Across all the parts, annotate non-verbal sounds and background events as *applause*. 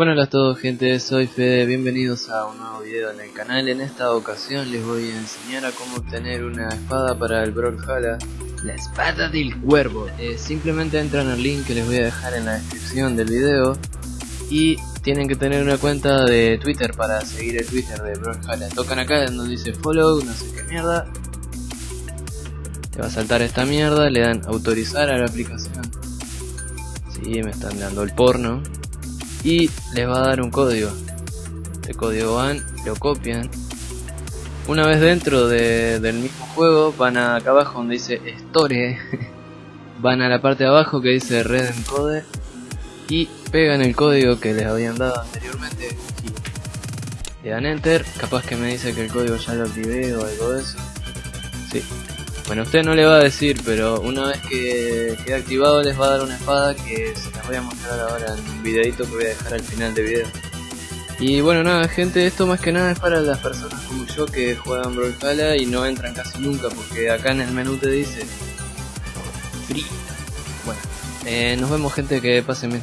Bueno, hola a todos gente, soy Fede, bienvenidos a un nuevo video en el canal. En esta ocasión les voy a enseñar a cómo obtener una espada para el Brawlhalla, la espada del cuervo. Eh, simplemente entran al link que les voy a dejar en la descripción del video y tienen que tener una cuenta de Twitter para seguir el Twitter de Brawlhalla. Tocan acá donde dice follow, no sé qué mierda. Te va a saltar esta mierda, le dan autorizar a la aplicación. Sí, me están dando el porno y les va a dar un código. Este código van, lo copian. Una vez dentro del mismo juego, van a acá abajo donde dice Store, *laughs* van a la parte de abajo que dice Red Encode y pegan el código que les habían dado anteriormente y le dan Enter. Capaz que me dice que el código ya lo activé o algo de eso. Sí, bueno, usted no le va a decir, pero una vez que quede activado les va a dar una espada que se las voy a mostrar ahora en un videito que voy a dejar al final del video. Y bueno, nada, gente, esto más que nada es para las personas como yo que juegan Brawlhalla y no entran casi nunca porque acá en el menú te dice Free. Bueno, eh, nos vemos gente, que pasen bien.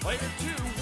Player two.